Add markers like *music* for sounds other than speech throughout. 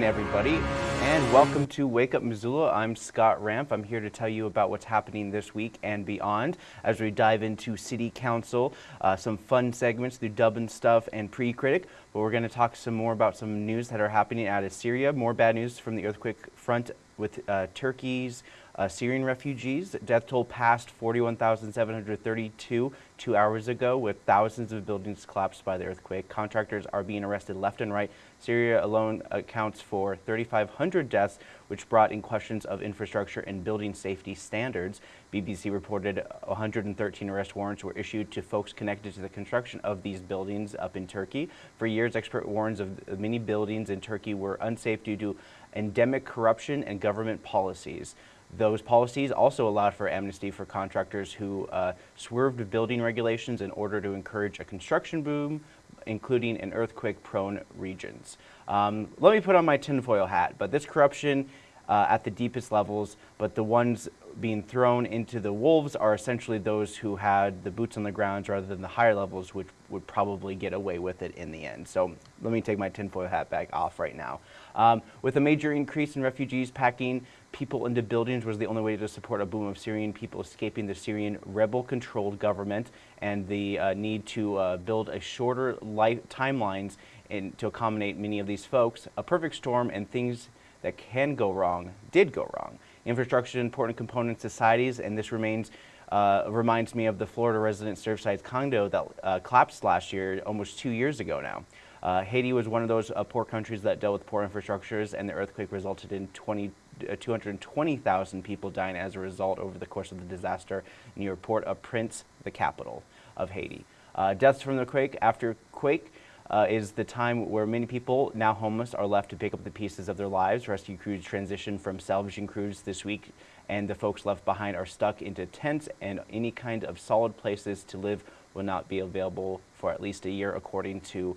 morning, everybody, and welcome to Wake Up Missoula. I'm Scott Ramp. I'm here to tell you about what's happening this week and beyond as we dive into City Council, uh, some fun segments through Dub and Stuff and Pre-Critic, but we're going to talk some more about some news that are happening out of Syria, more bad news from the earthquake front with uh, Turkey's uh, Syrian refugees. Death toll passed 41,732 two hours ago with thousands of buildings collapsed by the earthquake. Contractors are being arrested left and right. Syria alone accounts for 3,500 deaths, which brought in questions of infrastructure and building safety standards. BBC reported 113 arrest warrants were issued to folks connected to the construction of these buildings up in Turkey. For years, expert warns of many buildings in Turkey were unsafe due to endemic corruption and government policies. Those policies also allowed for amnesty for contractors who uh, swerved building regulations in order to encourage a construction boom, including in earthquake-prone regions. Um, let me put on my tinfoil hat, but this corruption uh, at the deepest levels, but the ones being thrown into the wolves are essentially those who had the boots on the ground rather than the higher levels, which would probably get away with it in the end. So let me take my tinfoil hat back off right now. Um, with a major increase in refugees packing people into buildings was the only way to support a boom of Syrian people escaping the Syrian rebel-controlled government and the uh, need to uh, build a shorter life timelines in, to accommodate many of these folks. A perfect storm and things that can go wrong did go wrong. Infrastructure is an important component in societies, and this remains uh, reminds me of the Florida resident Surfside condo that uh, collapsed last year, almost two years ago now. Uh, Haiti was one of those uh, poor countries that dealt with poor infrastructures, and the earthquake resulted in 20, uh, 220,000 people dying as a result over the course of the disaster near Port-au-Prince, the capital of Haiti. Uh, deaths from the quake after quake uh, is the time where many people, now homeless, are left to pick up the pieces of their lives. Rescue crews transition from salvaging crews this week, and the folks left behind are stuck into tents, and any kind of solid places to live will not be available for at least a year, according to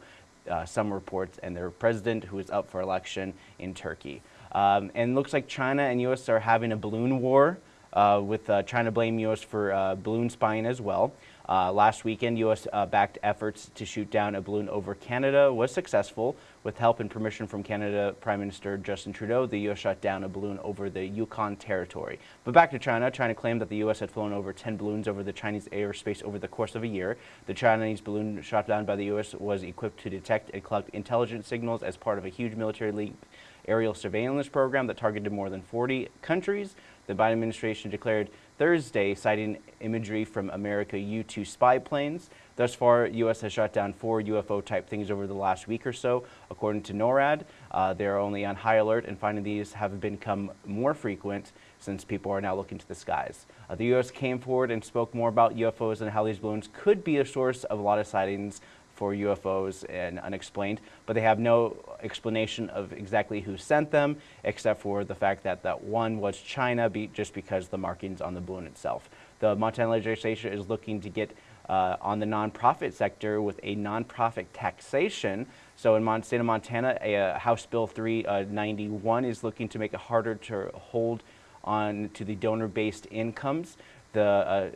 uh, some reports, and their president, who is up for election in Turkey. Um, and looks like China and U.S. are having a balloon war, uh, with uh, China blaming U.S. for uh, balloon spying as well. Uh, last weekend, U.S.-backed uh, efforts to shoot down a balloon over Canada was successful. With help and permission from Canada Prime Minister Justin Trudeau, the U.S. shot down a balloon over the Yukon Territory. But back to China, China claimed that the U.S. had flown over 10 balloons over the Chinese airspace over the course of a year. The Chinese balloon shot down by the U.S. was equipped to detect and collect intelligence signals as part of a huge military aerial surveillance program that targeted more than 40 countries. The Biden administration declared Thursday, citing imagery from America U-2 spy planes. Thus far, U.S. has shot down four UFO-type things over the last week or so. According to NORAD, uh, they're only on high alert, and finding these have become more frequent since people are now looking to the skies. Uh, the U.S. came forward and spoke more about UFOs and how these balloons could be a source of a lot of sightings for UFOs and unexplained, but they have no explanation of exactly who sent them, except for the fact that that one was China be just because the markings on the balloon itself. The Montana legislature is looking to get uh, on the nonprofit sector with a nonprofit taxation. So in Mon state of Montana, a, a House Bill 391 uh, is looking to make it harder to hold on to the donor-based incomes. The uh,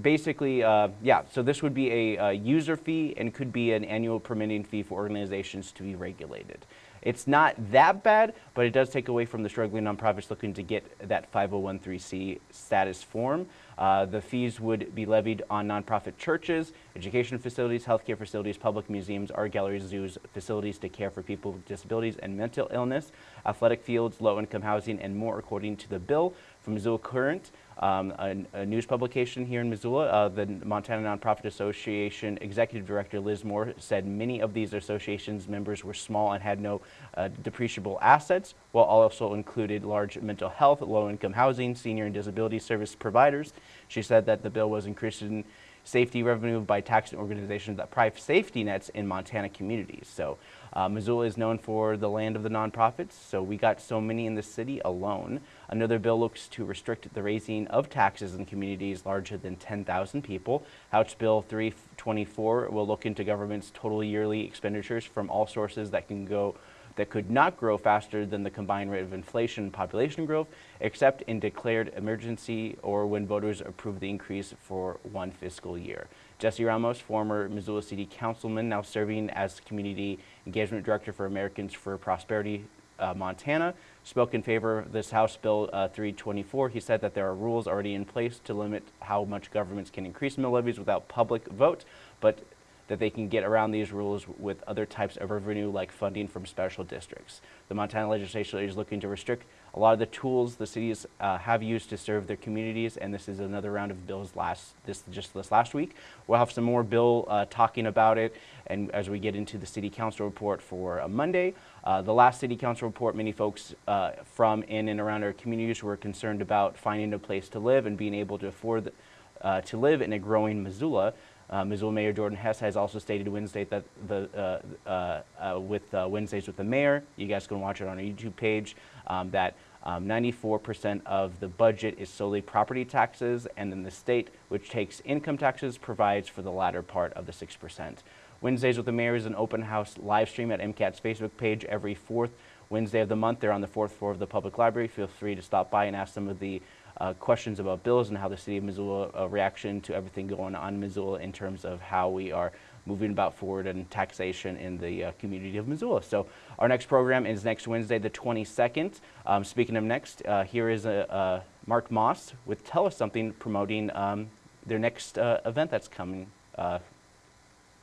basically, uh, yeah, so this would be a, a, user fee and could be an annual permitting fee for organizations to be regulated. It's not that bad, but it does take away from the struggling nonprofits looking to get that 501c status form. Uh, the fees would be levied on nonprofit churches, education facilities, healthcare facilities, public museums, art galleries, zoos, facilities to care for people with disabilities and mental illness, athletic fields, low-income housing, and more according to the bill. From Missoula Current, um, a, a, news publication here in Missoula, uh, the Montana Nonprofit Association Executive Director Liz Moore said many of these associations members were small and had no uh, depreciable assets, while also included large mental health, low-income housing, senior and disability service providers. She said that the bill was increasing safety revenue by taxing organizations that provide safety nets in Montana communities. So uh, Missoula is known for the land of the nonprofits, so we got so many in the city alone. Another bill looks to restrict the raising of taxes in communities larger than 10,000 people. House Bill 324 will look into government's total yearly expenditures from all sources that can go that could not grow faster than the combined rate of inflation and population growth, except in declared emergency or when voters approve the increase for one fiscal year. Jesse Ramos, former Missoula City Councilman, now serving as Community Engagement Director for Americans for Prosperity uh, Montana, spoke in favor of this House Bill uh, 324. He said that there are rules already in place to limit how much governments can increase mill levies without public vote, but that they can get around these rules with other types of revenue like funding from special districts. The Montana legislature is looking to restrict a lot of the tools the cities uh, have used to serve their communities, and this is another round of bills last this just this last week. We'll have some more bill uh, talking about it, and as we get into the city council report for uh, Monday, uh, the last city council report, many folks uh, from in and around our communities were concerned about finding a place to live and being able to afford uh, to live in a growing Missoula. Uh, Missoula Mayor Jordan Hess has also stated Wednesday that the uh, with Wednesdays with the Mayor, you guys can watch it on our YouTube page, um, that 94% um, of the budget is solely property taxes, and then the state, which takes income taxes, provides for the latter part of the 6%. Wednesdays with the Mayor is an open house live stream at MCAT's Facebook page every fourth Wednesday of the month. They're on the fourth floor of the public library. Feel free to stop by and ask some of the uh, questions about bills and how the city of Missoula uh, reaction to everything going on in Missoula in terms of how we are moving about forward and taxation in the uh, community of Missoula. So our next program is next Wednesday, the 22nd. Um, speaking of next, uh, here is a, Mark Moss with Tell Us Something promoting um, their next uh, event that's coming.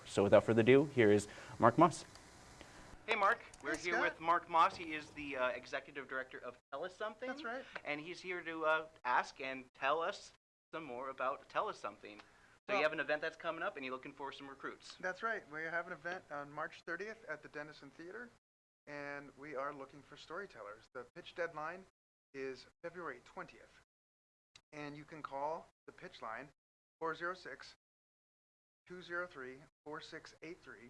So without further ado, here is Mark Moss. Hey, Mark. We're Hey, here Scott. with Mark Moss. He is the uh, executive director of Tell Us Something. That's right. And he's here to uh, ask and tell us some more about Tell Us Something. So Well- you have an event that's coming up, and you're looking for some recruits. That's right. We have an event on March 30th at the Dennison Theater, and we are looking for storytellers. The pitch deadline is February 20th, and you can call the pitch line 406 203 4683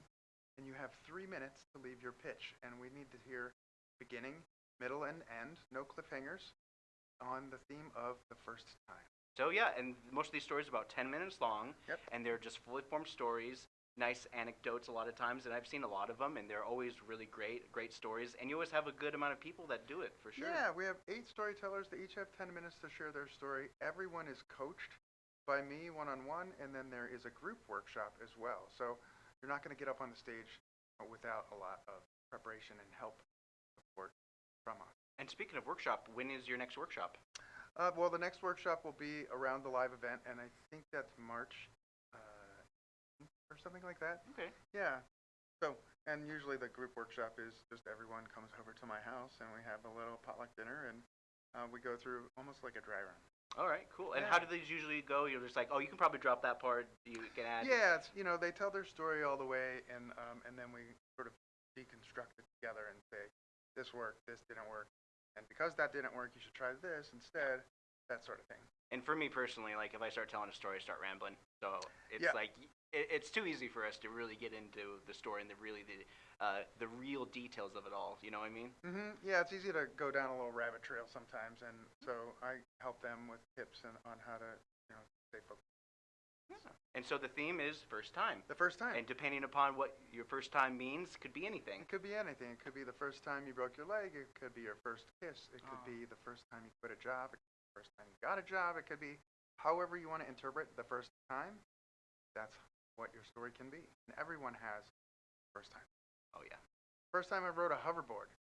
and you have three minutes to leave your pitch. And we need to hear beginning, middle, and end, no cliffhangers, on the theme of the first time. So yeah, and most of these stories are about 10 minutes long, Yep. and they're just fully formed stories, nice anecdotes a lot of times, and I've seen a lot of them, and they're always really great, great stories, and you always have a good amount of people that do it, for sure. Yeah, we have eight storytellers. They each have 10 minutes to share their story. Everyone is coached by me one on one, and then there is a group workshop as well. So you're not going to get up on the stage without a lot of preparation and help support from us. And speaking of workshop, when is your next workshop? Uh, well, the next workshop will be around the live event, and I think that's March uh, or something like that. Okay. Yeah. So, and usually the group workshop is just everyone comes over to my house, and we have a little potluck dinner, and uh, we go through almost like a dry run. All right, cool. And how do these usually go? You're just like, oh, you can probably drop that part. You can add. Yeah, it's, you know, they tell their story all the way, and um, and then we sort of deconstruct it together and say, this worked, this didn't work, and because that didn't work, you should try this instead, that sort of thing. And for me personally, like if I start telling a story, I start rambling. So it's Yeah. like it, it's too easy for us to really get into the story and the really the uh, the real details of it all. You know what I mean? hmm Yeah, it's easy to go down a little rabbit trail sometimes, and so I help them with tips and on how to, you know, stay focused. Yeah. And so the theme is first time. The first time. And depending upon what your first time means, could be anything. It could be anything. It could be the first time you broke your leg. It could be your first kiss. It could Oh. be the first time you quit a job. It could be the first time you got a job. It could be however you want to interpret the first time. That's what your story can be. And everyone has first time. Oh yeah. First time I rode a hoverboard.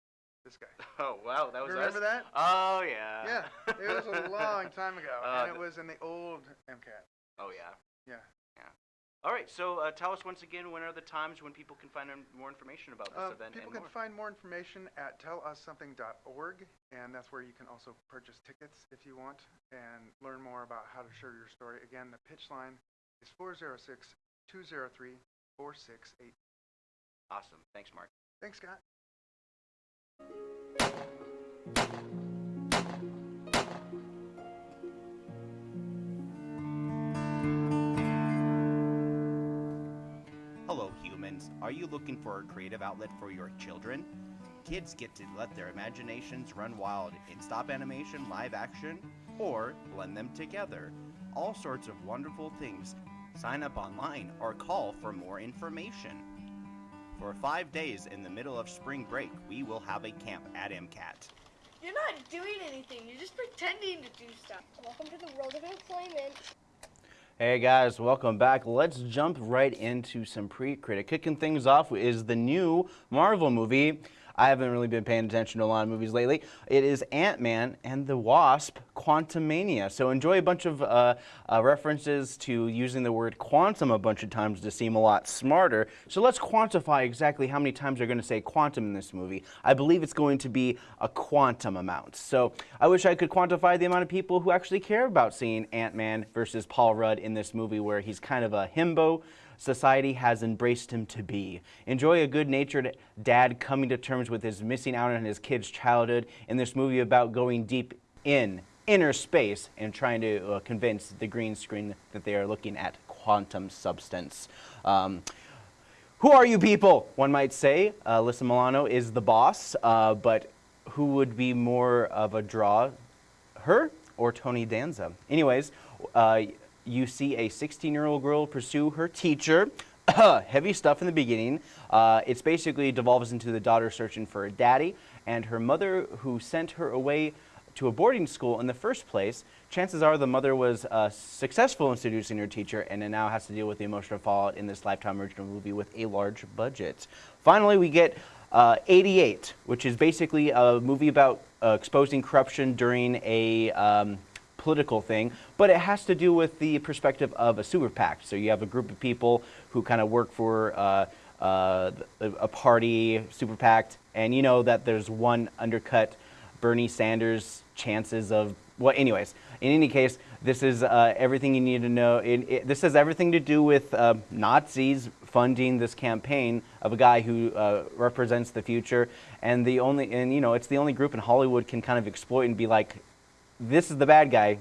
This guy. *laughs* Oh wow, that was Remember us? that? Oh yeah. Yeah, it was a *laughs* long time ago, Uh, and it was in the old MCAT. Oh yeah. yeah. Yeah. All right. So uh, tell us once again when are the times when people can find more information about this Uh, event people and can more. find more information at tellussomething.org, and that's where you can also purchase tickets if you want and learn more about how to share your story. Again, the pitch line is 406 203 468. awesome. Thanks, Mark. Thanks, Scott. Are you looking for a creative outlet for your children? Kids get to let their imaginations run wild in stop animation, live action, or blend them together. All sorts of wonderful things. Sign up online or call for more information. For five days in the middle of spring break, we will have a camp at MCAT. You're not doing anything. You're just pretending to do stuff. Welcome to the world of employment. Hey guys, welcome back. Let's jump right into some pre-critic. Kicking things off is the new Marvel movie. I haven't really been paying attention to a lot of movies lately. It is Ant-Man and the Wasp Quantumania. So enjoy a bunch of uh, uh, references to using the word quantum a bunch of times to seem a lot smarter. So let's quantify exactly how many times they're going to say quantum in this movie. I believe it's going to be a quantum amount. So I wish I could quantify the amount of people who actually care about seeing Ant-Man versus Paul Rudd in this movie where he's kind of a himbo society has embraced him to be. Enjoy a good-natured dad coming to terms with his missing out on his kid's childhood in this movie about going deep in inner space and trying to uh, convince the green screen that they are looking at quantum substance. Um, who are you people? One might say. Uh, Alyssa Milano is the boss, uh, but who would be more of a draw, her or Tony Danza? Anyways, uh, you see a 16-year-old girl pursue her teacher. *clears throat* Heavy stuff in the beginning. Uh, it's basically devolves into the daughter searching for a daddy and her mother who sent her away to a boarding school in the first place. Chances are the mother was uh, successful in seducing her teacher and now has to deal with the emotional fallout in this Lifetime original movie with a large budget. Finally, we get uh, 88, which is basically a movie about uh, exposing corruption during a um, political thing, but it has to do with the perspective of a super PAC. So you have a group of people who kind of work for uh, uh, a party, super PAC, and you know that there's one undercut Bernie Sanders chances of, well, anyways, in any case, this is uh, everything you need to know. It, it, this has everything to do with uh, Nazis funding this campaign of a guy who uh, represents the future, and the only, and you know, it's the only group in Hollywood can kind of exploit and be like, this is the bad guy.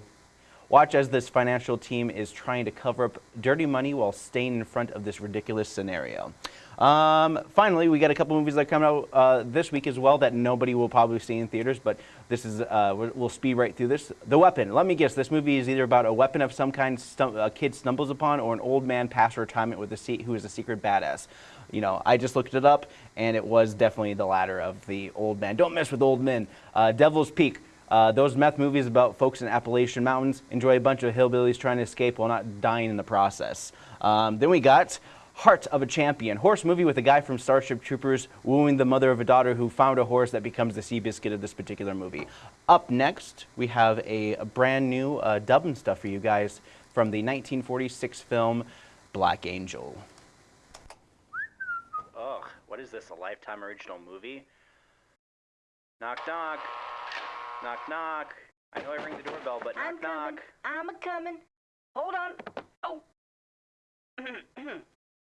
Watch as this financial team is trying to cover up dirty money while staying in front of this ridiculous scenario. Um, finally, we got a couple movies that come out uh, this week as well that nobody will probably see in theaters, but this is uh, we'll speed right through this. The Weapon. Let me guess, this movie is either about a weapon of some kind a kid stumbles upon, or an old man past retirement with a seat who is a secret badass. You know, I just looked it up, and it was definitely the latter of the old man. Don't mess with old men. Uh, Devil's Peak. Uh, those meth movies about folks in Appalachian Mountains enjoy a bunch of hillbillies trying to escape while not dying in the process. Um, then we got Heart of a Champion, horse movie with a guy from Starship Troopers wooing the mother of a daughter who found a horse that becomes the Seabiscuit of this particular movie. Up next, we have a, a brand new uh, dubbing stuff for you guys from the 1946 film Black Angel. Ugh, what is this, a Lifetime original movie? Knock, knock. Knock, knock. I know I ring the doorbell, but knock, I'm coming. knock. I'm a coming. Hold on. Oh. *clears throat*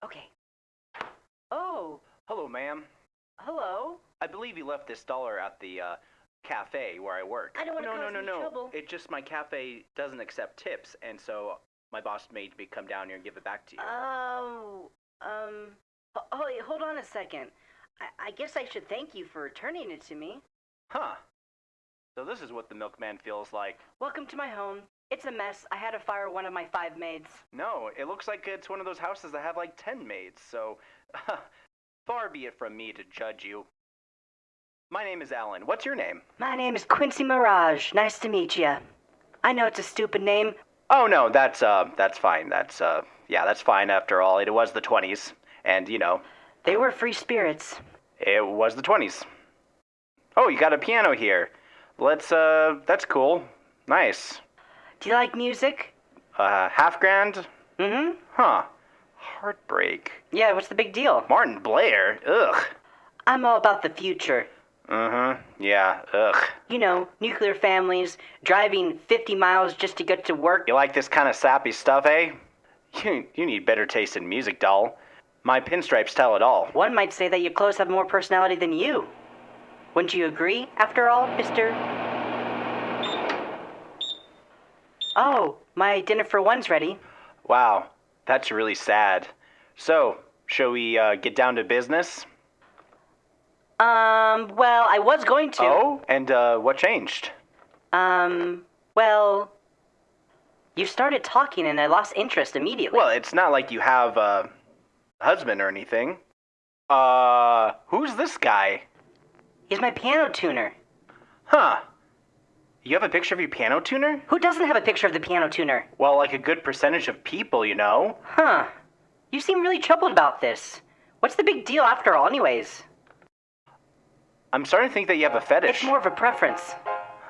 okay. Oh, Hello, ma'am. hello. I believe you left this dollar at the uh, cafe where I work. I don't wanna no, no, cause no, any no. trouble. It just my cafe doesn't accept tips, and so my boss made me come down here and give it back to you. Oh, um. Oh, hold on a second. I, I guess I should thank you for returning it to me. huh. So this is what the milkman feels like. Welcome to my home. It's a mess. I had to fire one of my five maids. No, it looks like it's one of those houses that have like ten maids. So, *laughs* far be it from me to judge you. My name is Alan. What's your name? My name is Quincy Mirage. Nice to meet you. I know it's a stupid name. Oh no, that's uh, that's fine. That's uh, yeah, that's fine. After all, it was the twenties, and you know, They were free spirits. it was the twenties. Oh, you got a piano here. Let's uh, that's cool. Nice. Do you like music? Uh, half grand? Mm-hmm. Huh. Heartbreak. Yeah, what's the big deal? Martin Blair. Ugh. I'm all about the future. Uh huh. Yeah. Ugh. You know, nuclear families, driving 50 miles just to get to work. You like this kind of sappy stuff, eh? You you need better taste in music, doll. My pinstripes tell it all. One might say that your clothes have more personality than you. Wouldn't you agree, after all, Mr. Oh, my dinner for one's ready. Wow, that's really sad. So, shall we uh, get down to business? Um, well, I was going to. Oh, and uh, what changed? Um, well, you started talking and I lost interest immediately. Well, it's not like you have a husband or anything. Uh, who's this guy? He's my piano tuner. Huh. You have a picture of your piano tuner? Who doesn't have a picture of the piano tuner? Well, like a good percentage of people, you know? Huh. You seem really troubled about this. What's the big deal after all, anyways? I'm starting to think that you have a fetish. It's more of a preference.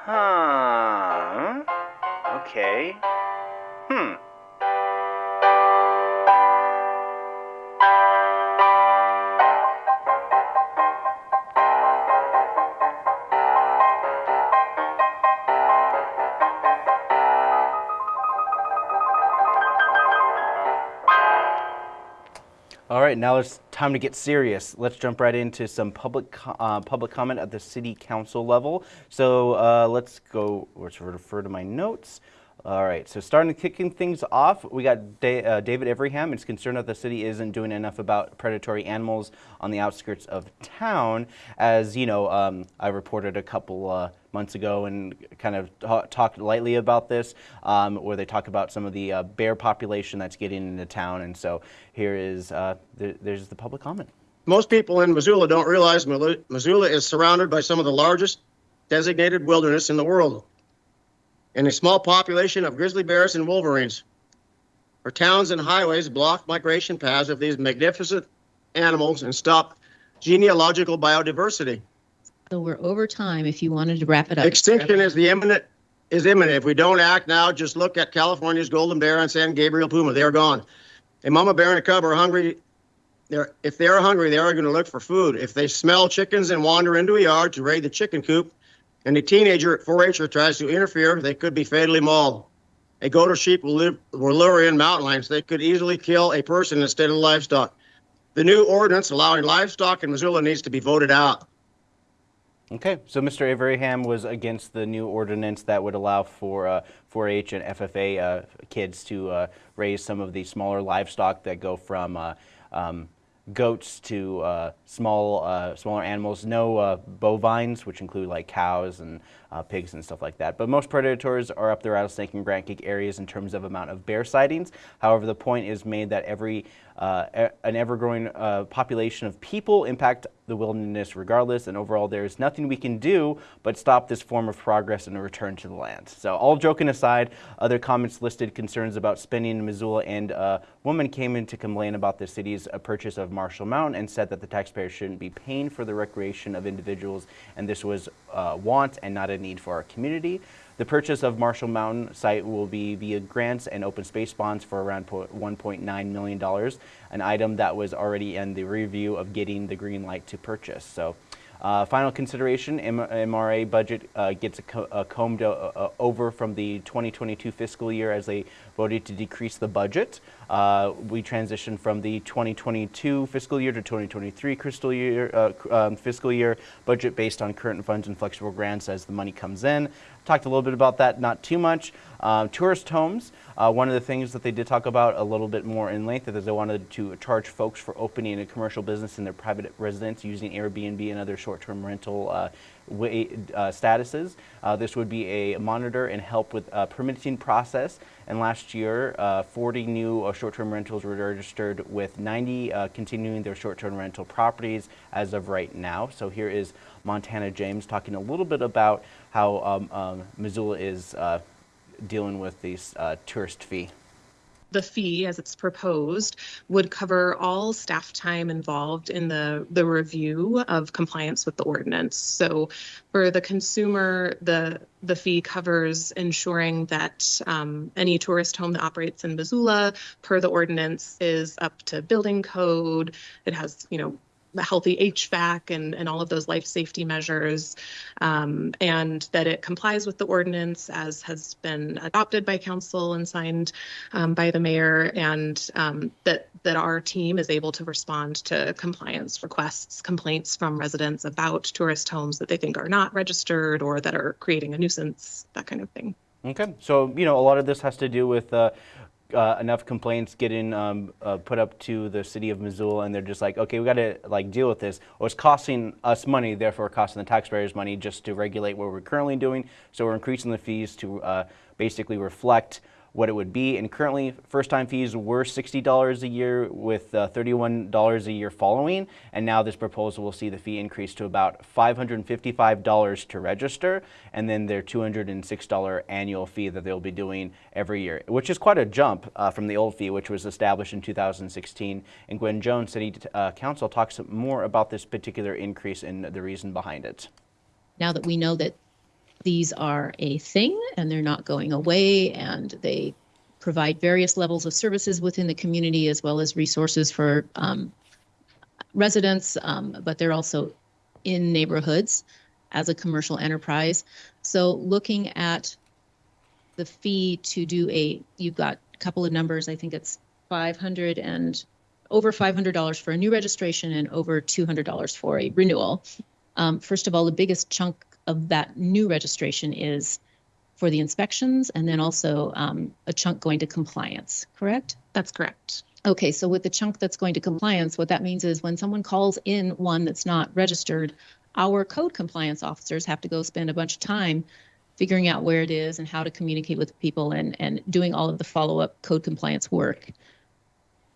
Huh. Okay. Right, now it's time to get serious. Let's jump right into some public uh, public comment at the city council level. So uh, let's go. Let's refer to my notes. All right, so starting kicking things off, we got da- uh, David Everyham. It's concerned that the city isn't doing enough about predatory animals on the outskirts of town. As you know, um, I reported a couple uh, months ago and kind of ta- talked lightly about this, um, where they talk about some of the uh, bear population that's getting into town. And so here is uh, th- there's the public comment. Most people in Missoula don't realize Missoula is surrounded by some of the largest designated wilderness in the world and a small population of grizzly bears and wolverines. Our towns and highways block migration paths of these magnificent animals and stop genealogical biodiversity. So we're over time if you wanted to wrap it up. Extinction is the imminent is imminent. If we don't act now, just look at California's golden bear and San Gabriel puma. They are gone. A mama bear and a cub are hungry. They're, if they are hungry, they are going to look for food. If they smell chickens and wander into a yard to raid the chicken coop, and a teenager at 4-H tries to interfere, they could be fatally mauled. A goat or sheep will, live, will lure in mountain lions. They could easily kill a person instead of livestock. The new ordinance allowing livestock in Missoula needs to be voted out. Okay, so Mr. Averham was against the new ordinance that would allow for uh, 4-H and FFA uh, kids to uh, raise some of the smaller livestock that go from uh, um, goats to uh, small, uh, smaller animals. No uh, bovines, which include like cows and uh, pigs and stuff like that. But most predators are up the rattlesnake and Creek areas in terms of amount of bear sightings. However, the point is made that every uh, an ever-growing uh, population of people impact the wilderness regardless, and overall there is nothing we can do but stop this form of progress and a return to the land. So all joking aside, other comments listed concerns about spending in Missoula, and a woman came in to complain about the city's uh, purchase of Marshall Mountain and said that the taxpayers shouldn't be paying for the recreation of individuals, and this was uh, want and not a need for our community. The purchase of Marshall Mountain site will be via grants and open space bonds for around $1.9 million, an item that was already in the review of getting the green light to purchase. So, uh, final consideration, M- MRA budget uh, gets a co- a combed o- uh, over from the 2022 fiscal year as they voted to decrease the budget. Uh, we transitioned from the 2022 fiscal year to 2023 fiscal year, uh, um, fiscal year budget based on current funds and flexible grants as the money comes in. Talked a little bit about that, not too much. Um, tourist homes, uh, one of the things that they did talk about a little bit more in length is they wanted to charge folks for opening a commercial business in their private residence using Airbnb and other short-term rental uh, way, uh, statuses. Uh, this would be a monitor and help with uh, permitting process. And last year, uh, 40 new short-term rentals were registered, with 90 uh, continuing their short-term rental properties as of right now. So here is Montana James talking a little bit about how um, um, Missoula is uh, dealing with this uh, tourist fee. the fee as it's proposed would cover all staff time involved in the, the review of compliance with the ordinance. So for the consumer, the, the fee covers ensuring that um, any tourist home that operates in Missoula per the ordinance is up to building code. It has, you know, healthy HVAC and, and all of those life safety measures, um, and that it complies with the ordinance as has been adopted by council and signed um, by the mayor, and um, that that our team is able to respond to compliance requests, complaints from residents about tourist homes that they think are not registered or that are creating a nuisance, that kind of thing. Okay, so you know a lot of this has to do with uh, uh, enough complaints getting um, uh, put up to the city of Missoula, and they're just like, okay, we got to like deal with this. Or it's costing us money, therefore costing the taxpayers money just to regulate what we're currently doing. So we're increasing the fees to uh, basically reflect what it would be. And currently, first-time fees were $60 a year with uh, $31 a year following. And now this proposal will see the fee increase to about $555 to register, and then their $206 annual fee that they'll be doing every year, which is quite a jump uh, from the old fee, which was established in 2016. And Gwen Jones, City uh, Council, talks more about this particular increase and the reason behind it. Now that we know that these are a thing and they're not going away and they provide various levels of services within the community as well as resources for um, residents, um, but they're also in neighborhoods as a commercial enterprise. So looking at the fee to do a, you've got a couple of numbers, I think it's 500 and over $500 for a new registration and over $200 for a renewal. Um, first of all, the biggest chunk of that new registration is for the inspections and then also um, a chunk going to compliance, correct? That's correct. Okay, so with the chunk that's going to compliance, what that means is when someone calls in one that's not registered, our code compliance officers have to go spend a bunch of time figuring out where it is and how to communicate with people and, and doing all of the follow-up code compliance work.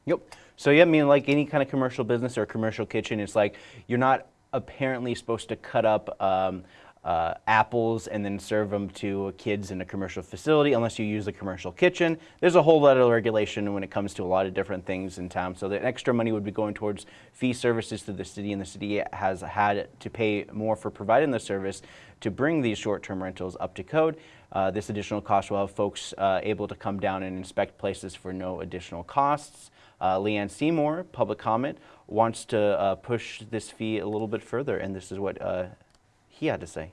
Yep. So yeah, I mean, like any kind of commercial business or commercial kitchen, it's like you're not apparently supposed to cut up um, uh, apples and then serve them to kids in a commercial facility unless you use a commercial kitchen. There's a whole lot of regulation when it comes to a lot of different things in town. So the extra money would be going towards fee services to the city and the city has had to pay more for providing the service to bring these short-term rentals up to code. Uh, this additional cost will have folks uh, able to come down and inspect places for no additional costs. Uh, Leanne Seymour, public comment, wants to uh, push this fee a little bit further, and this is what uh, he had to say.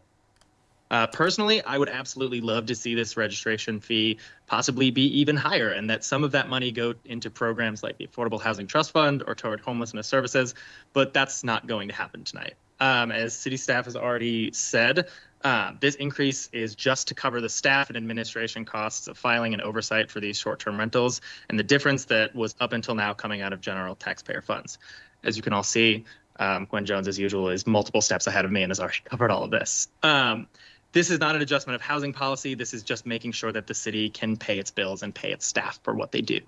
Uh, personally, I would absolutely love to see this registration fee possibly be even higher and that some of that money go into programs like the Affordable Housing Trust Fund or toward homelessness services, but that's not going to happen tonight. Um, as city staff has already said, uh, this increase is just to cover the staff and administration costs of filing and oversight for these short-term rentals and the difference that was up until now coming out of general taxpayer funds. As you can all see, um, Gwen Jones, as usual, is multiple steps ahead of me and has already *laughs* covered all of this. Um, this is not an adjustment of housing policy. This is just making sure that the city can pay its bills and pay its staff for what they do.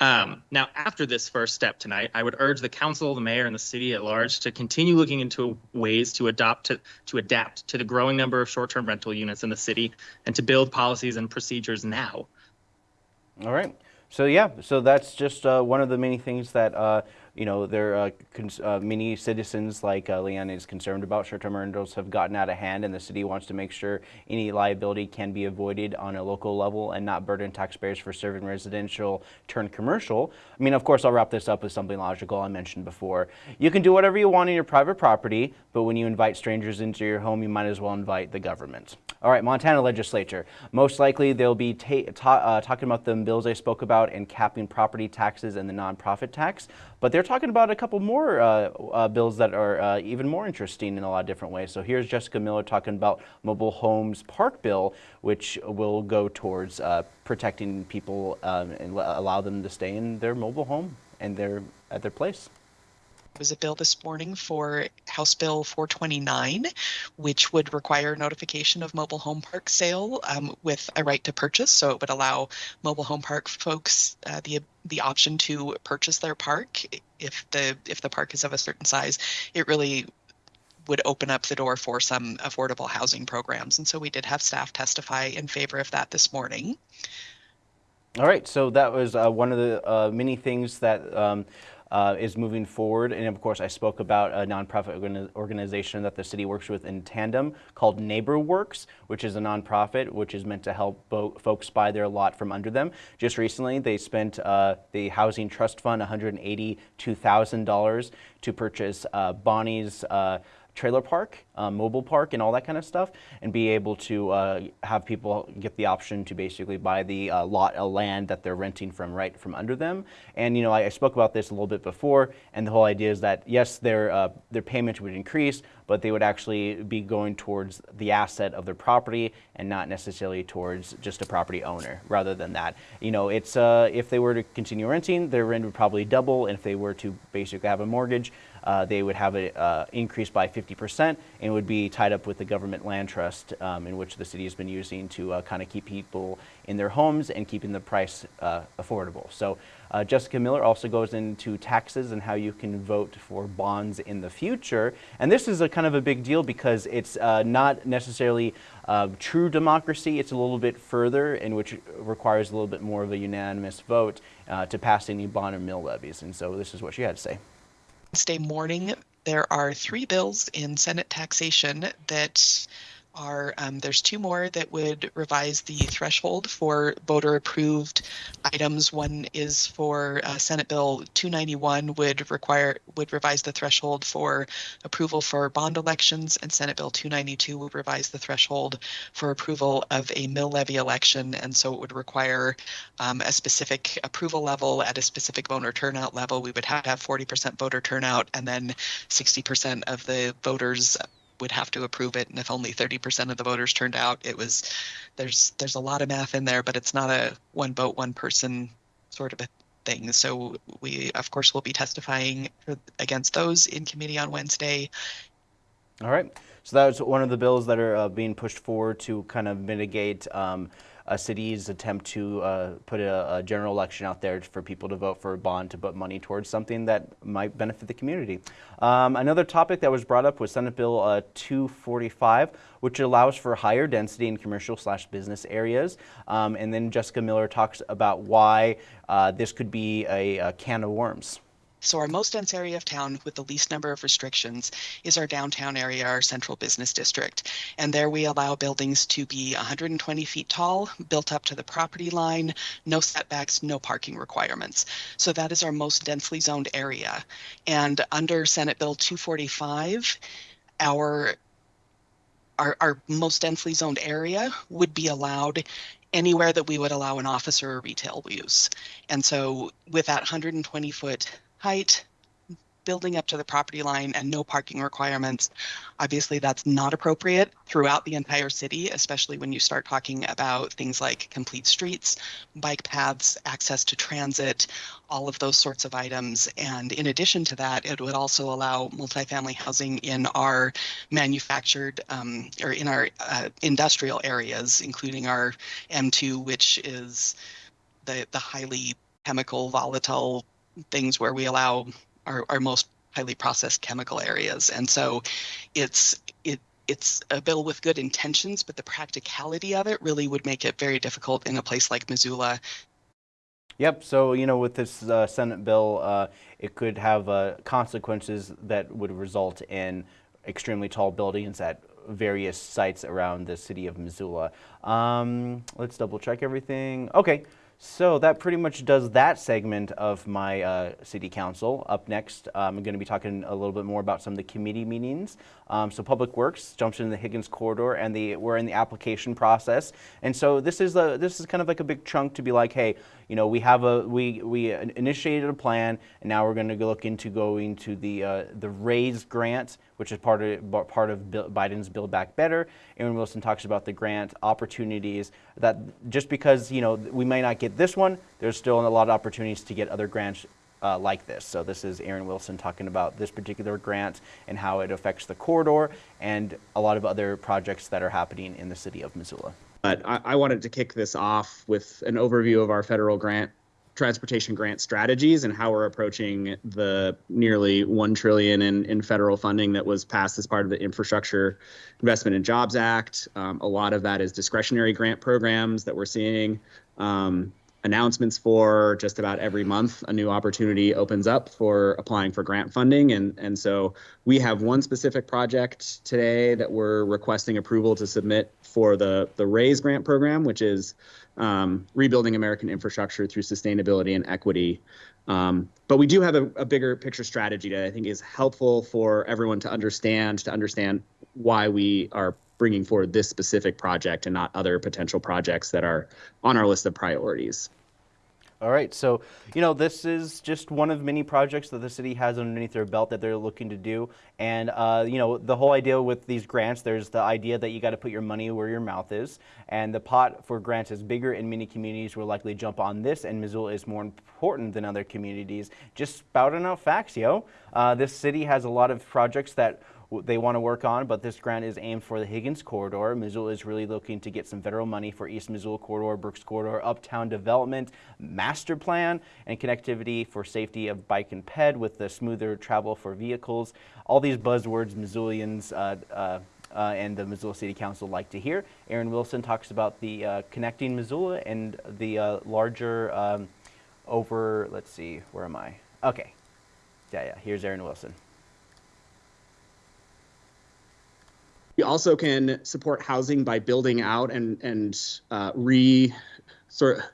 Um, now, after this first step tonight, I would urge the council, the mayor, and the city at large to continue looking into ways to adopt to, to adapt to the growing number of short-term rental units in the city and to build policies and procedures now. All right. So yeah, so that's just uh, one of the many things that uh, you know, there uh, uh, many citizens like uh, Leanne is concerned about short-term rentals have gotten out of hand and the city wants to make sure any liability can be avoided on a local level and not burden taxpayers for serving residential turn commercial. I mean, of course, I'll wrap this up with something logical I mentioned before. You can do whatever you want in your private property, but when you invite strangers into your home, you might as well invite the government. All right, Montana legislature. Most likely they'll be ta ta uh, talking about the bills I spoke about and capping property taxes and the nonprofit tax. But they're talking about a couple more uh, uh, bills that are uh, even more interesting in a lot of different ways. So here's Jessica Miller talking about mobile homes park bill, which will go towards uh, protecting people um, and allow them to stay in their mobile home and their at their place was a bill this morning for House Bill 429, which would require notification of mobile home park sale um, with a right to purchase. So it would allow mobile home park folks uh, the the option to purchase their park if the if the park is of a certain size. It really would open up the door for some affordable housing programs. And so we did have staff testify in favor of that this morning. All right, so that was uh, one of the uh, many things that um, uh, is moving forward. And of course, I spoke about a nonprofit organization that the city works with in tandem called NeighborWorks, which is a nonprofit which is meant to help folks buy their lot from under them. Just recently, they spent uh, the Housing Trust Fund $182,000 to purchase uh, Bonnie's uh, trailer park, uh, mobile park, and all that kind of stuff, and be able to uh, have people get the option to basically buy the uh, lot of land that they're renting from right from under them. And you know, I, I, spoke about this a little bit before, and the whole idea is that yes, their uh, their payment would increase, but they would actually be going towards the asset of their property and not necessarily towards just a property owner. Rather than that, you know, it's uh, if they were to continue renting, their rent would probably double, and if they were to basically have a mortgage uh, they would have it increased by 50% and would be tied up with the government land trust um, in which the city has been using to uh, kind of keep people in their homes and keeping the price uh, affordable. So uh, Jessica Miller also goes into taxes and how you can vote for bonds in the future. And this is a kind of a big deal because it's uh, not necessarily uh, true democracy. It's a little bit further in which requires a little bit more of a unanimous vote uh, to pass any bond or mill levies. And so this is what she had to say. Wednesday morning, there are three bills in Senate taxation that are um, there's two more that would revise the threshold for voter approved items. One is for uh, Senate Bill 291 would require would revise the threshold for approval for bond elections, and Senate Bill 292 would revise the threshold for approval of a mill levy election, and so it would require um, a specific approval level at a specific voter turnout level. We would have to have 40% voter turnout, and then 60% of the voters would have to approve it and if only 30% of the voters turned out it was there's there's a lot of math in there but it's not a one vote one person sort of a thing so we of course will be testifying against those in committee on wednesday All right. So that was one of the bills that are uh, being pushed forward to kind of mitigate um, a city's attempt to uh, put a, a general election out there for people to vote for a bond to put money towards something that might benefit the community. Um, another topic that was brought up was Senate Bill uh, 245, which allows for higher density in commercial slash business areas. Um, and then Jessica Miller talks about why uh, this could be a, a can of worms. So our most dense area of town with the least number of restrictions is our downtown area, our central business district. And there we allow buildings to be 120 feet tall, built up to the property line, no setbacks, no parking requirements. So that is our most densely zoned area. And under Senate Bill 245, our our, our most densely zoned area would be allowed anywhere that we would allow an office or a retail use. And so with that 120 foot height, building up to the property line and no parking requirements, obviously that's not appropriate throughout the entire city, especially when you start talking about things like complete streets, bike paths, access to transit, all of those sorts of items. And in addition to that, it would also allow multifamily housing in our manufactured um, or in our uh, industrial areas, including our M2, which is the, the highly chemical volatile things where we allow our, our most highly processed chemical areas. And so it's it it's a bill with good intentions, but the practicality of it really would make it very difficult in a place like Missoula. Yep. So you know, with this uh, Senate bill, uh, it could have uh, consequences that would result in extremely tall buildings at various sites around the city of Missoula. Um, let's double check everything. Okay. So that pretty much does that segment of my uh, city council. Up next, um, I'm going to be talking a little bit more about some of the committee meetings. Um, so Public Works jumps into the Higgins corridor, and the we're in the application process. And so this is this is kind of like a big chunk to be like, hey, you know, we have a we we initiated a plan, and now we're going to look into going to the uh, the raised grant, which is part of part of Biden's Build Back Better. Aaron Wilson talks about the grant opportunities that just because you know we may not get this one, there's still a lot of opportunities to get other grants uh, like this. So this is Aaron Wilson talking about this particular grant and how it affects the corridor and a lot of other projects that are happening in the city of Missoula. But I, I wanted to kick this off with an overview of our federal grant transportation grant strategies and how we're approaching the nearly 1 trillion in, in federal funding that was passed as part of the infrastructure investment and jobs act. Um, a lot of that is discretionary grant programs that we're seeing. Um, announcements for just about every month a new opportunity opens up for applying for grant funding. And and so we have one specific project today that we're requesting approval to submit for the the raise grant program which is um, rebuilding american infrastructure through sustainability and equity. Um, but we do have a, a bigger picture strategy that i think is helpful for everyone to understand to understand why we are bringing forward this specific project and not other potential projects that are on our list of priorities. All right, so you know this is just one of many projects that the city has underneath their belt that they're looking to do, and uh, you know the whole idea with these grants, there's the idea that you got to put your money where your mouth is, and the pot for grants is bigger, and many communities will likely jump on this, and Missoula is more important than other communities. Just spouting out facts, yo. Uh, this city has a lot of projects that they want to work on, but this grant is aimed for the Higgins Corridor. Missoula is really looking to get some federal money for East Missoula Corridor, Brooks Corridor, Uptown Development, Master Plan, and connectivity for safety of bike and ped with the smoother travel for vehicles. All these buzzwords Missoulians uh, uh, uh, and the Missoula City Council like to hear. Aaron Wilson talks about the uh, connecting Missoula and the uh, larger um, over, let's see, where am I? Okay. Yeah, yeah, here's Aaron Wilson. We also can support housing by building out and and uh, re sort of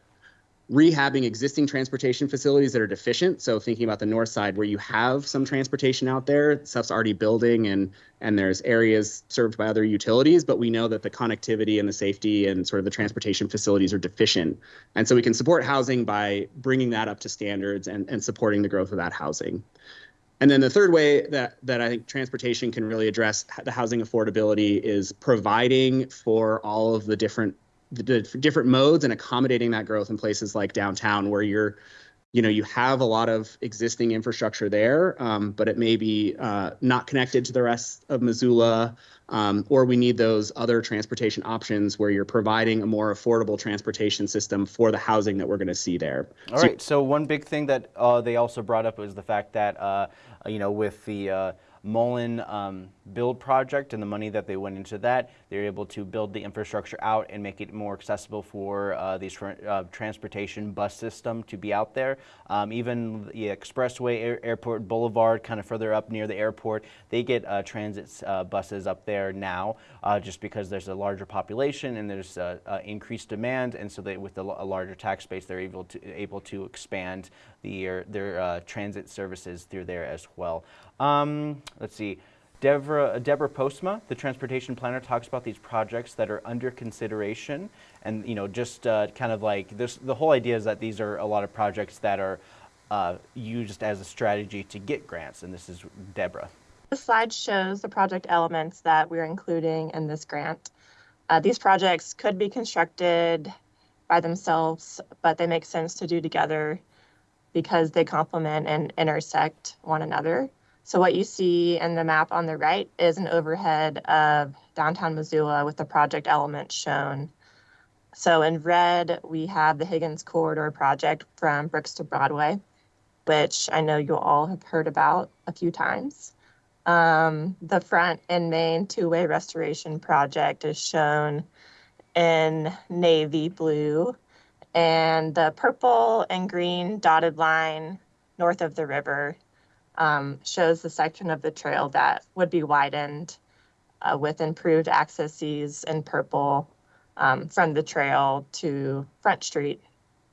rehabbing existing transportation facilities that are deficient. So thinking about the north side where you have some transportation out there, stuff's already building and and there's areas served by other utilities, but we know that the connectivity and the safety and sort of the transportation facilities are deficient. And so we can support housing by bringing that up to standards and, and supporting the growth of that housing. And then the third way that, that I think transportation can really address the housing affordability is providing for all of the different the different modes and accommodating that growth in places like downtown where you're you know you have a lot of existing infrastructure there um, but it may be uh, not connected to the rest of missoula um, or we need those other transportation options where you're providing a more affordable transportation system for the housing that we're going to see there All so, right. So one big thing that uh, they also brought up was the fact that uh, you know with the uh, Mullen um, build project and the money that they went into that, they're able to build the infrastructure out and make it more accessible for uh, the tra uh, transportation bus system to be out there. Um, even the expressway, air airport boulevard, kind of further up near the airport, they get uh, transit uh, buses up there now, uh, just because there's a larger population and there's increased demand, and so they, with a, a larger tax base, they're able to able to expand the, their transit services through there as well. Um, let's see. Deborah, Deborah Postma, the transportation planner, talks about these projects that are under consideration, and you know, just uh, kind of like this. The whole idea is that these are a lot of projects that are uh, used as a strategy to get grants, and this is Deborah. This slide shows the project elements that we're including in this grant. Uh, these projects could be constructed by themselves, but they make sense to do together because they complement and intersect one another. So what you see in the map on the right is an overhead of downtown Missoula with the project elements shown. So in red, we have the Higgins Corridor project from Brooks to Broadway, which I know you all have heard about a few times. Um, the front and main two-way restoration project is shown in navy blue and the purple and green dotted line north of the river um, shows the section of the trail that would be widened uh, with improved accesses in purple um, from the trail to Front Street.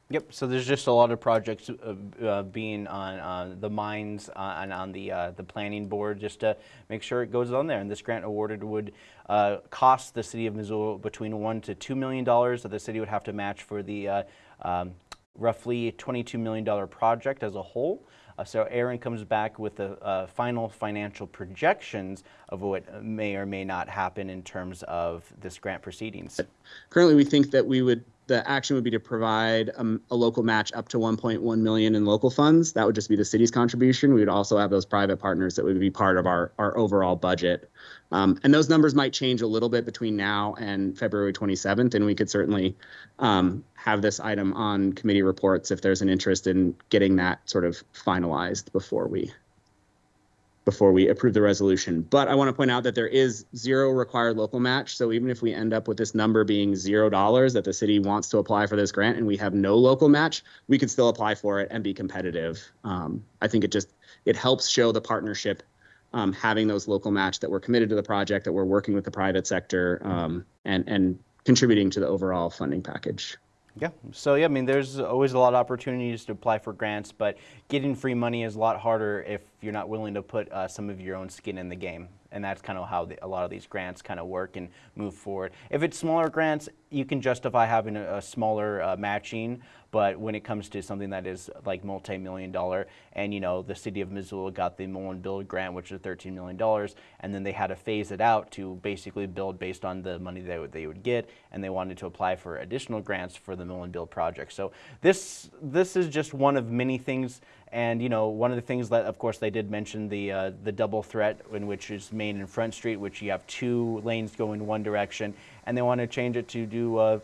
Yep. So there's just a lot of projects uh, uh, being on uh, the mines uh, and on the uh, the planning board just to make sure it goes on there. And this grant awarded would uh, cost the city of Missoula between one to two million dollars that the city would have to match for the um, roughly $22 million project as a whole. Uh, so Aaron comes back with the uh, final financial projections of what may or may not happen in terms of this grant proceedings. Currently, we think that we would the action would be to provide um, a local match up to 1.1 million in local funds. That would just be the city's contribution. We would also have those private partners that would be part of our our overall budget. Um, and those numbers might change a little bit between now and February 27th, and we could certainly um, have this item on committee reports if there's an interest in getting that sort of finalized before we before we approve the resolution. But I want to point out that there is zero required local match. So even if we end up with this number being zero dollars that the city wants to apply for this grant and we have no local match, we can still apply for it and be competitive. Um, I think it just it helps show the partnership um, having those local match that we're committed to the project, that we're working with the private sector um, and and contributing to the overall funding package. Yeah. So yeah, I mean, there's always a lot of opportunities to apply for grants, but getting free money is a lot harder if you're not willing to put uh, some of your own skin in the game. And that's kind of how the, a lot of these grants kind of work and move forward. If it's smaller grants, you can justify having a, a smaller uh, matching, but when it comes to something that is like multi-million dollar, and you know the city of Missoula got the Mullen Build grant, which is 13 million dollars, and then they had to phase it out to basically build based on the money they would, they would get, and they wanted to apply for additional grants for the Mullen Build project. So this this is just one of many things and you know, one of the things that, of course, they did mention the uh, the double threat, in which is Main and Front Street, which you have two lanes going one direction, and they want to change it to do, uh,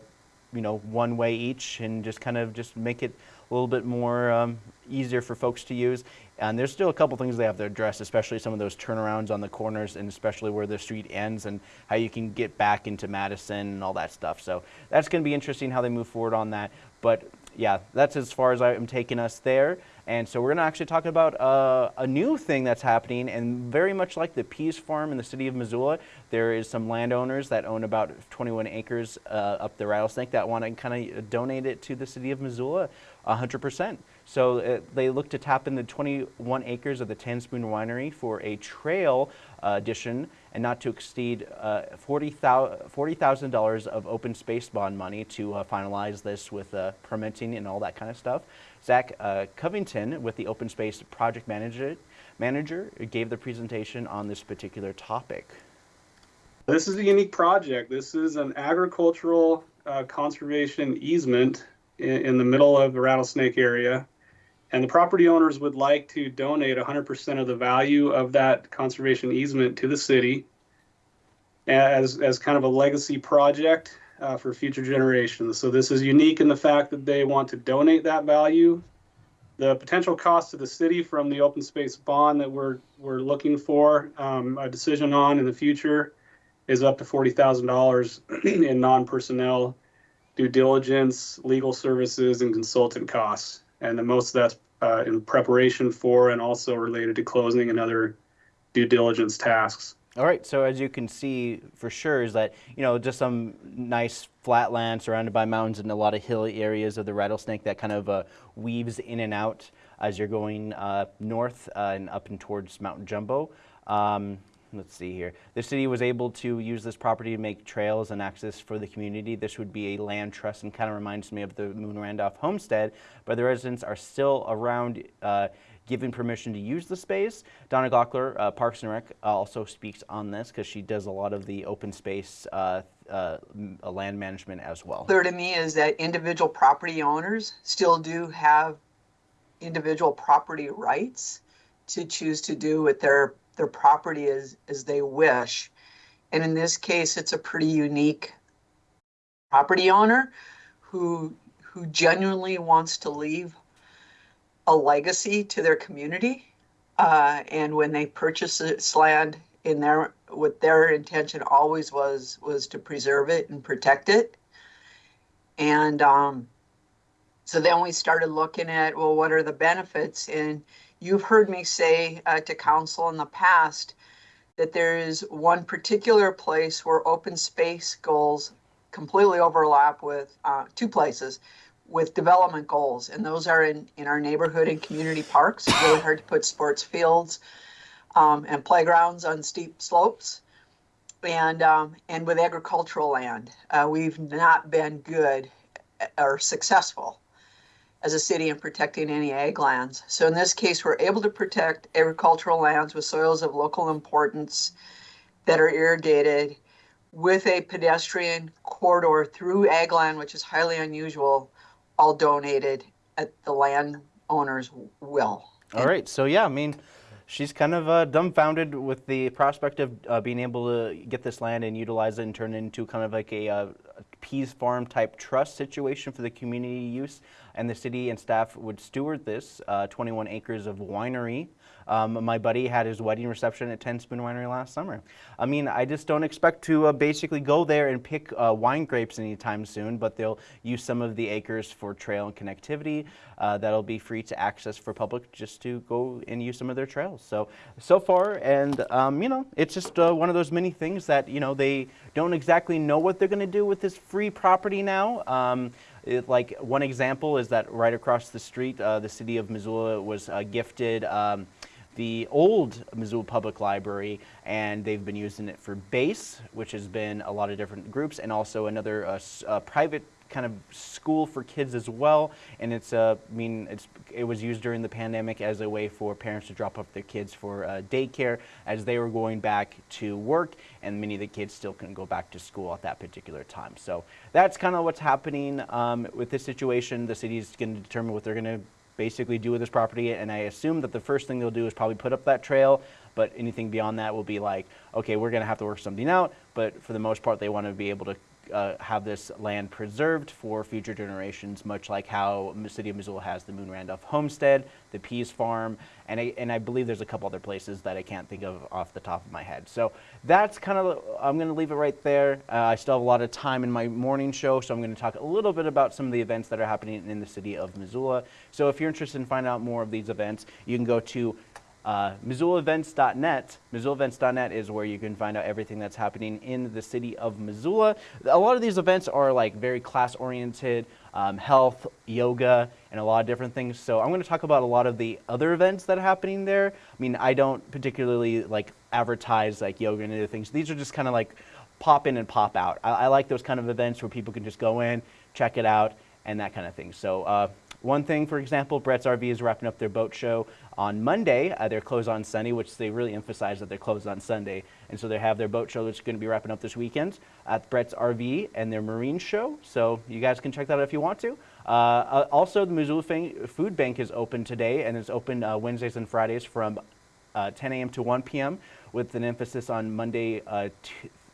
you know, one way each, and just kind of just make it a little bit more um, easier for folks to use. And there's still a couple things they have to address, especially some of those turnarounds on the corners, and especially where the street ends, and how you can get back into Madison and all that stuff. So that's going to be interesting how they move forward on that. But yeah, that's as far as I'm taking us there. And so we're going to actually talk about uh, a new thing that's happening, and very much like the Peas Farm in the city of Missoula, there is some landowners that own about 21 acres uh, up the Rattlesnake that want to kind of donate it to the city of Missoula 100%. So uh, they look to tap in the 21 acres of the Ten Spoon Winery for a trail uh, addition and not to exceed uh, $40,000 of open space bond money to uh, finalize this with uh, permitting and all that kind of stuff. Zach uh, Covington with the Open Space Project Manager, manager gave the presentation on this particular topic. This is a unique project. This is an agricultural uh, conservation easement in, in, the middle of the Rattlesnake area. And the property owners would like to donate 100% of the value of that conservation easement to the city as, as kind of a legacy project uh, for future generations. So this is unique in the fact that they want to donate that value. The potential cost to the city from the open space bond that we're we're looking for um, a decision on in the future is up to forty thousand dollars in non-personnel due diligence, legal services, and consultant costs. And the most of that's uh, in preparation for and also related to closing and other due diligence tasks. All right, so as you can see for sure is that, you know, just some nice flat land surrounded by mountains and a lot of hilly areas of the rattlesnake that kind of uh, weaves in and out as you're going uh, north uh, and up and towards Mount Jumbo. Um, let's see here. The city was able to use this property to make trails and access for the community. This would be a land trust and kind of reminds me of the Moon Randolph homestead, but the residents are still around uh, permission to use the space. Donna Gaukler, uh, Parks and Rec, uh, also speaks on this because she does a lot of the open space uh, uh land management as well. Clear to me is that individual property owners still do have individual property rights to choose to do with their their property as as they wish. And in this case, it's a pretty unique property owner who who genuinely wants to leave a legacy to their community. Uh, and when they purchase this land in their what their intention always was was to preserve it and protect it. And um, so then we started looking at well, what are the benefits? And you've heard me say uh, to council in the past that there is one particular place where open space goals completely overlap with uh, two places with development goals, and those are in, in our neighborhood and community parks. It's really hard to put sports fields um, and playgrounds on steep slopes. And, um, and with agricultural land, uh, we've not been good uh, or successful as a city in protecting any ag lands. So in this case, we're able to protect agricultural lands with soils of local importance that are irrigated with a pedestrian corridor through ag land, which is highly unusual all donated at the landowner's will. All right. So yeah, I mean, she's kind of uh, dumbfounded with the prospect of uh, being able to get this land and utilize it and turn it into kind of like a, uh, a peas farm type trust situation for the community use. And the city and staff would steward this uh, 21 acres of winery um, my buddy had his wedding reception at Ten Spoon Winery last summer. I mean, I just don't expect to uh, basically go there and pick uh, wine grapes anytime soon, but they'll use some of the acres for trail and connectivity. That'll be free to access for public just to go and use some of their trails. So, so far, and um, you know, it's just uh, one of those many things that, you know, they don't exactly know what they're going to do with this free property now. Um, it, like one example is that right across the street, uh, the city of Missoula was uh, gifted um, the old Missoula Public Library, and they've been using it for base, which has been a lot of different groups, and also another uh, uh, private kind of school for kids as well. And it's, uh, I mean, it's it was used during the pandemic as a way for parents to drop off their kids for uh, daycare as they were going back to work, and many of the kids still couldn't go back to school at that particular time. So that's kind of what's happening um, with this situation. The city's going to determine what they're going to basically do with this property, and I assume that the first thing they'll do is probably put up that trail. But anything beyond that will be like, okay, we're going to have to work something out. But for the most part, they want to be able to uh, have this land preserved for future generations, much like how the city of Missoula has the Moon Randolph Homestead, the Pease Farm, and I, and I believe there's a couple other places that I can't think of off the top of my head. So that's kind of, I'm going to leave it right there. Uh, I still have a lot of time in my morning show, so I'm going to talk a little bit about some of the events that are happening in the city of Missoula. So if you're interested in finding out more of these events, you can go to uh, MissoulaEvents.net. MissoulaEvents.net is where you can find out everything that's happening in the city of Missoula. A lot of these events are like very class oriented, um, health, yoga, and a lot of different things. So I'm going to talk about a lot of the other events that are happening there. I mean, I don't particularly like advertise like yoga and other things. These are just kind of like pop in and pop out. I, I like those kind of events where people can just go in, check it out, and that kind of thing. So uh, one thing, for example, Bretz RV is wrapping up their boat show on Monday. Uh, they're closed on Sunday, which they really emphasize that they're closed on Sunday. And so they have their boat show that's going to be wrapping up this weekend at Bretz RV and their marine show. So you guys can check that out if you want to. Uh, uh, also, the Missoula Food Bank is open today, and it's open uh, Wednesdays and Fridays from uh, 10 a.m. to 1 p.m. with an emphasis on Monday,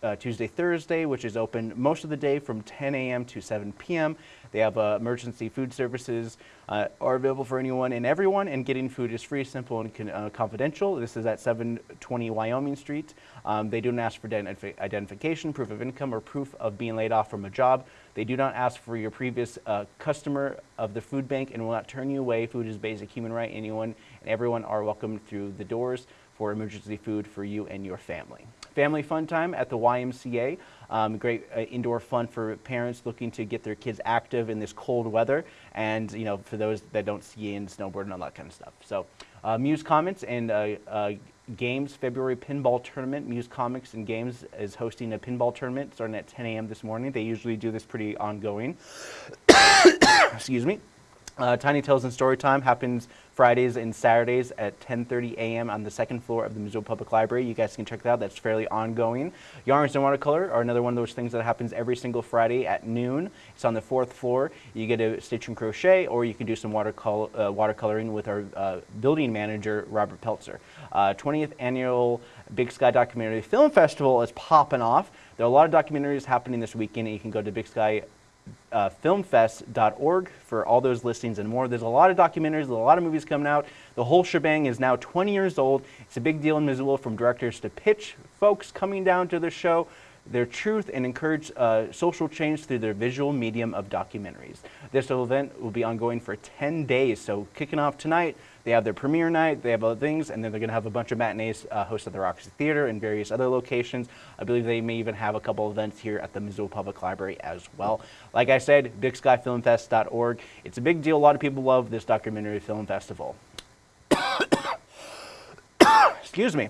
uh, Tuesday, Thursday, which is open most of the day from 10 a.m. to 7 p.m. They have uh, emergency food services uh, are available for anyone and everyone, and getting food is free, simple, and uh, confidential. This is at 720 Wyoming Street. Um, they do not ask for identif- identification, proof of income, or proof of being laid off from a job. They do not ask for your previous uh, customer of the food bank and will not turn you away. Food is basic human right. Anyone and everyone are welcome through the doors for emergency food for you and your family. Family fun time at the YMCA. Um, great uh, indoor fun for parents looking to get their kids active in this cold weather, and you know for those that don't ski and snowboard and all that kind of stuff. So, uh, Muse Comics and uh, uh, Games February Pinball Tournament. Muse Comics and Games is hosting a pinball tournament starting at 10 a.m. this morning. They usually do this pretty ongoing. *coughs* Excuse me. Uh, Tiny Tales and Storytime happens Fridays and Saturdays at 10:30 a.m. on the second floor of the Missoula Public Library. You guys can check that out. That's fairly ongoing. Yarns and Watercolor are another one of those things that happens every single Friday at noon. It's on the fourth floor. You get to stitch and crochet, or you can do some watercolor, uh, watercoloring with our uh, building manager, Robert Peltzer. Uh, 20th annual Big Sky Documentary Film Festival is popping off. There are a lot of documentaries happening this weekend, you can go to Big Sky uh, filmfest.org for all those listings and more. There's a lot of documentaries, a lot of movies coming out. The whole shebang is now 20 years old. It's a big deal in Missoula from directors to pitch folks coming down to the show their truth and encourage uh, social change through their visual medium of documentaries. This event will be ongoing for 10 days, so kicking off tonight, they have their premiere night, they have other things, and then they're going to have a bunch of matinees uh, hosted at the Roxy Theater and various other locations. I believe they may even have a couple events here at the Missoula Public Library as well. Like I said, BigSkyFilmFest.org. It's a big deal. A lot of people love this documentary film festival. *coughs* Excuse me.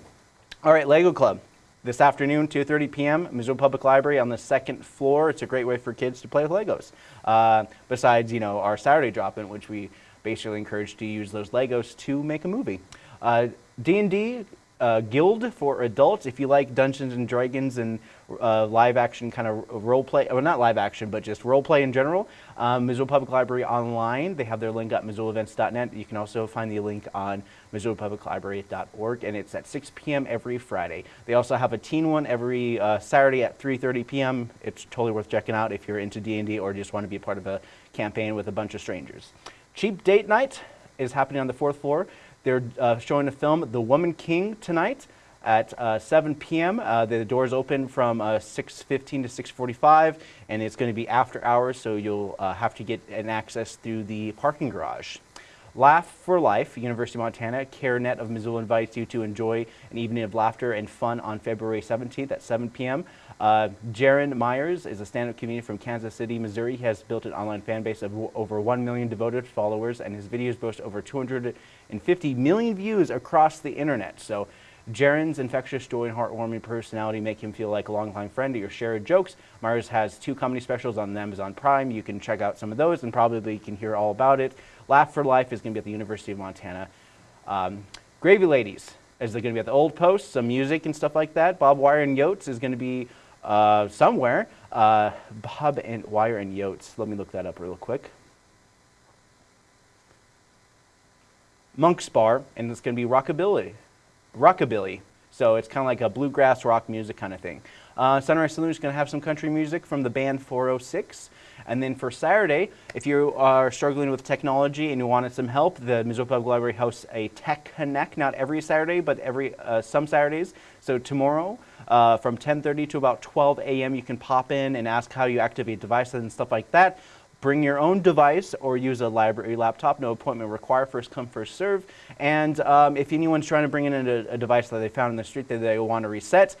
All right, Lego Club. This afternoon, 2.30 p.m., Missoula Public Library on the second floor. It's a great way for kids to play with Legos. Uh, besides, you know, our Saturday drop-in, which we basically encouraged to use those Legos to make a movie. Uh, D&D uh, Guild for adults. If you like Dungeons and Dragons and uh, live action kind of role play, well, not live action, but just role play in general, um, Missoula Public Library online. They have their link at MissoulaEvents.net. You can also find the link on MissoulaPublicLibrary.org, and it's at 6 p.m. every Friday. They also have a teen one every uh, Saturday at 3:30 p.m. It's totally worth checking out if you're into D&D or just want to be a part of a campaign with a bunch of strangers. Cheap Date Night is happening on the fourth floor. They're uh, showing a film, The Woman King, tonight at uh, 7 p.m. Uh, the doors open from 6:15 to 6:45, and it's going to be after hours, so you'll uh, have to get an access through the parking garage. Laugh for Life, University of Montana, CareNet of Missoula invites you to enjoy an evening of laughter and fun on February 17th at 7 p.m. Uh, Jaron Myers is a stand-up comedian from Kansas City, Missouri. He has built an online fan base of over 1 million devoted followers, and his videos boast over 250 million views across the internet. So Jaron's infectious joy and heartwarming personality make him feel like a longtime friend to your shared jokes. Myers has two comedy specials on Amazon Prime. You can check out some of those and probably can hear all about it. Laugh for Life is going to be at the University of Montana. Um, Gravy Ladies is going to be at the Old Post, some music and stuff like that. Bob Wire and Yotes is going to be uh, somewhere. Uh, Bob and Wire and Yotes. Let me look that up real quick. Monk's Bar, and it's going to be rockabilly. Rockabilly. So it's kind of like a bluegrass rock music kind of thing. Uh, Sunrise Saloon is going to have some country music from the band 406. And then for Saturday, if you are struggling with technology and you wanted some help, the Missoula Public Library hosts a Tech Connect, not every Saturday, but every uh, some Saturdays. So tomorrow, uh, from 10.30 to about 12 a.m., you can pop in and ask how you activate devices and stuff like that. Bring your own device or use a library laptop. No appointment required. First come, first serve. And um, if anyone's trying to bring in a, a device that they found in the street that they want to reset,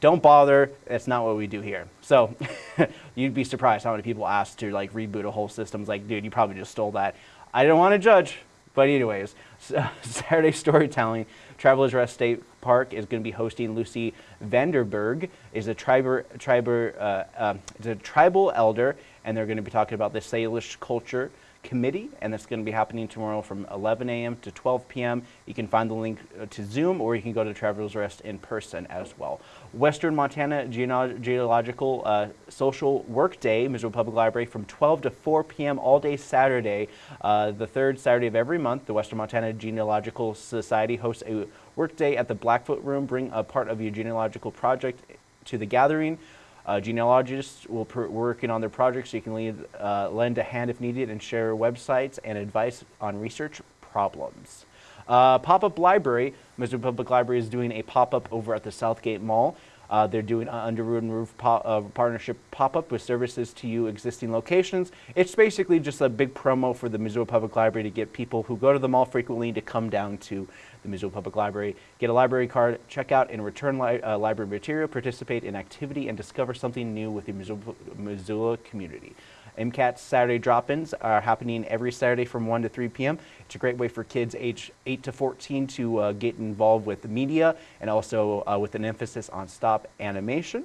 don't bother. That's not what we do here. So *laughs* you'd be surprised how many people ask to like reboot a whole system. It's like, dude, you probably just stole that. I don't want to judge, but anyways, *laughs* Saturday storytelling. Travelers Rest State Park is going to be hosting Lucy Vanderburg. is a tribal, tribal, uh, uh, is a tribal elder, and they're going to be talking about the Salish culture committee, and that's going to be happening tomorrow from 11 a.m. to 12 p.m. You can find the link uh, to Zoom, or you can go to Travelers Rest in person as well. Western Montana Genealogical uh, Social Work Day, Missoula Public Library, from 12 to 4 p.m. all day Saturday. Uh, the third Saturday of every month, the Western Montana Genealogical Society hosts a work day at the Blackfoot Room. Bring a part of your genealogical project to the gathering. Uh, genealogists will working on their projects so you can lead, uh, lend a hand if needed and share websites and advice on research problems. Uh, pop-up library, Missoula Public Library is doing a pop-up over at the Southgate Mall. Uh, they're doing an under wooden roof pop, uh, partnership pop-up with services to you existing locations. It's basically just a big promo for the Missoula Public Library to get people who go to the mall frequently to come down to the Missoula Public Library, get a library card, check out and return li uh, library material, participate in activity, and discover something new with the Missoula, Missoula community. MCAT Saturday drop-ins are happening every Saturday from 1 to 3 p.m. It's a great way for kids age 8 to 14 to uh, get involved with the media and also uh, with an emphasis on stop animation.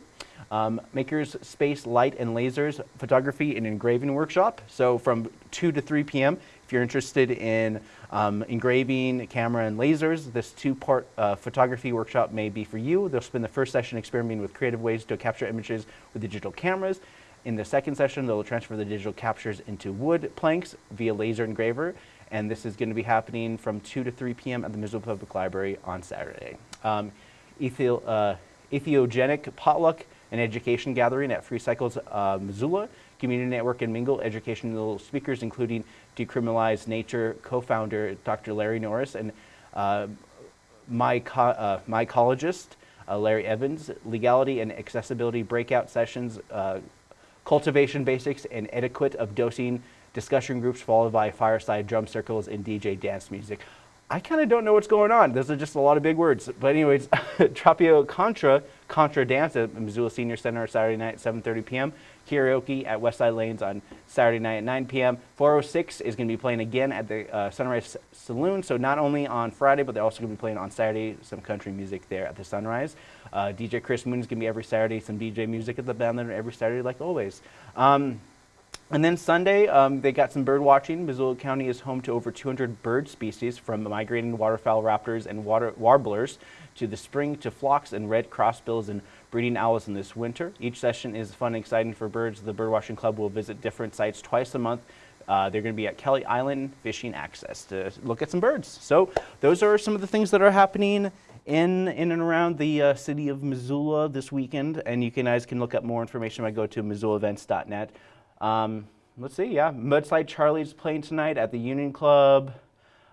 Um, Makers Space Light and Lasers Photography and Engraving Workshop. So from 2 to 3 p.m. If you're interested in um, engraving, camera, and lasers, this two-part uh, photography workshop may be for you. They'll spend the first session experimenting with creative ways to capture images with digital cameras. In the second session, they'll transfer the digital captures into wood planks via laser engraver. And this is going to be happening from 2 to 3 p.m. at the Missoula Public Library on Saturday. Um, Ethio, uh, Entheogenic Potluck and Education Gathering at Free Cycles uh, Missoula. Community Network and Mingle educational speakers, including Decriminalize Nature co-founder Dr. Larry Norris and uh, uh, mycologist uh, Larry Evans, legality and accessibility breakout sessions, uh, cultivation basics and etiquette of dosing discussion groups followed by fireside drum circles and DJ dance music. I kind of don't know what's going on. Those are just a lot of big words. But anyways, *laughs* Tropio Contra, Contra Dance at Missoula Senior Center Saturday night, 7.30 p.m. Karaoke at Westside Lanes on Saturday night at 9 p.m. 406 is going to be playing again at the uh, Sunrise Saloon. So not only on Friday, but they're also going to be playing on Saturday some country music there at the Sunrise. Uh, DJ Chris Moon is going to be every Saturday, some DJ music at the band every Saturday like always. Um, and then Sunday, um, they got some bird watching. Missoula County is home to over 200 bird species from migrating waterfowl raptors and water warblers to the spring to flocks and red crossbills and breeding owls in this winter. Each session is fun and exciting for birds. The Birdwatching Club will visit different sites twice a month. Uh, they're going to be at Kelly Island Fishing Access to look at some birds. So those are some of the things that are happening in, in and around the uh, city of Missoula this weekend. And you guys can look up more information by go to missoulaevents.net. Um, let's see, yeah, Mudslide Charlie's playing tonight at the Union Club.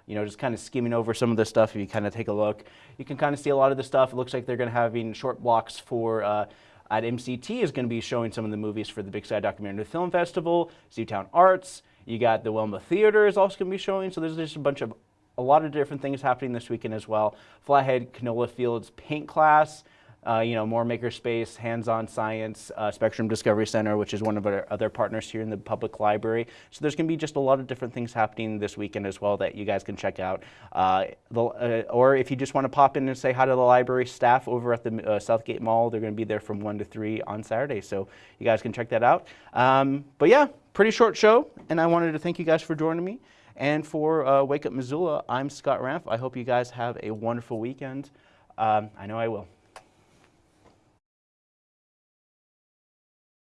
You know, just kind of skimming over some of the stuff. If you kind of take a look, you can kind of see a lot of the stuff. It looks like they're going to having short blocks for uh, at MCT is going to be showing some of the movies for the Big Sky Documentary Film Festival, Zootown Arts. You got the Wilma Theater is also going to be showing. So there's just a bunch of a lot of different things happening this weekend as well. Flathead Canola Fields paint class uh, you know, more makerspace, hands-on science, uh, Spectrum Discovery Center, which is one of our other partners here in the public library. So there's going to be just a lot of different things happening this weekend as well that you guys can check out. Uh, the, uh, or if you just want to pop in and say hi to the library staff over at the uh, Southgate Mall, they're going to be there from 1 to 3 on Saturday. So you guys can check that out. Um, but yeah, pretty short show, and I wanted to thank you guys for joining me. And for uh, Wake Up Missoula, I'm Scott Ramp. I hope you guys have a wonderful weekend. Um, I know I will.